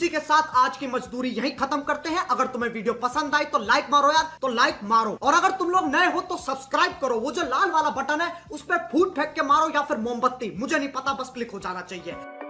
کے ساتھ آج کی مزدوری یہی ختم کرتے ہیں۔ اگر تمہیں ویڈیو پسند آئی تو لائک مارو یار، تو لائک مارو۔ اور اگر تم لوگ نئے ہو تو سبسکرائب کرو۔ وہ جو لال والا بٹن ہے، اس پہ پھوٹ پھینک کے مارو یا پھر موم بتی۔ مجھے نہیں پتا، بس کلک ہو جانا چاہیے۔